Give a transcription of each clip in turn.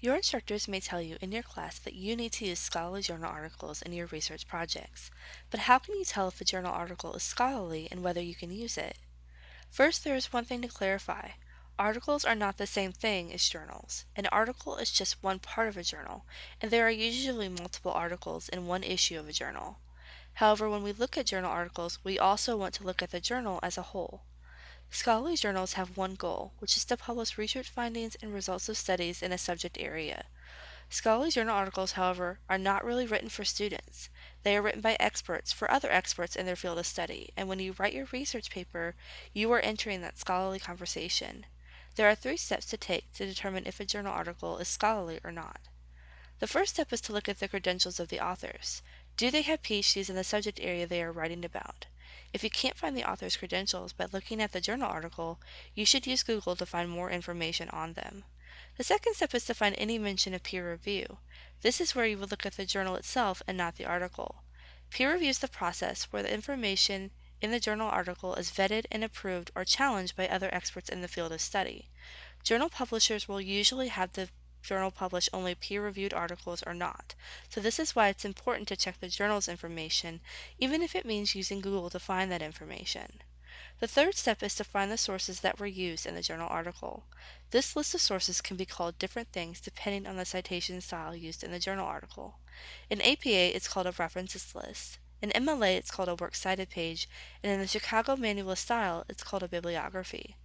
Your instructors may tell you in your class that you need to use scholarly journal articles in your research projects, but how can you tell if a journal article is scholarly and whether you can use it? First, there is one thing to clarify. Articles are not the same thing as journals. An article is just one part of a journal, and there are usually multiple articles in one issue of a journal. However, when we look at journal articles, we also want to look at the journal as a whole. Scholarly journals have one goal, which is to publish research findings and results of studies in a subject area. Scholarly journal articles, however, are not really written for students. They are written by experts for other experts in their field of study, and when you write your research paper, you are entering that scholarly conversation. There are three steps to take to determine if a journal article is scholarly or not. The first step is to look at the credentials of the authors. Do they have PhDs in the subject area they are writing about? If you can't find the author's credentials by looking at the journal article, you should use Google to find more information on them. The second step is to find any mention of peer review. This is where you would look at the journal itself and not the article. Peer review is the process where the information in the journal article is vetted and approved or challenged by other experts in the field of study. Journal publishers will usually have the journal publish only peer-reviewed articles or not. So this is why it's important to check the journal's information, even if it means using Google to find that information. The third step is to find the sources that were used in the journal article. This list of sources can be called different things depending on the citation style used in the journal article. In APA, it's called a references list. In MLA, it's called a works cited page, and in the Chicago Manual of Style, it's called a bibliography.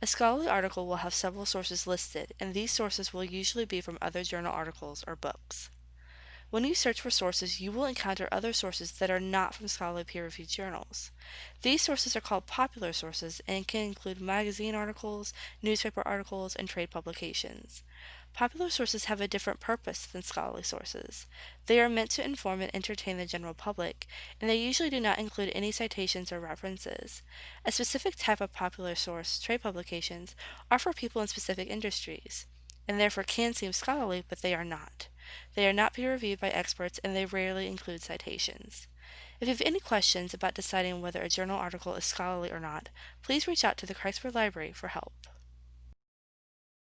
A scholarly article will have several sources listed, and these sources will usually be from other journal articles or books. When you search for sources, you will encounter other sources that are not from scholarly peer-reviewed journals. These sources are called popular sources and can include magazine articles, newspaper articles, and trade publications. Popular sources have a different purpose than scholarly sources. They are meant to inform and entertain the general public, and they usually do not include any citations or references. A specific type of popular source, trade publications, are for people in specific industries, and therefore can seem scholarly, but they are not. They are not peer-reviewed by experts, and they rarely include citations. If you have any questions about deciding whether a journal article is scholarly or not, please reach out to the Kreisberg Library for help.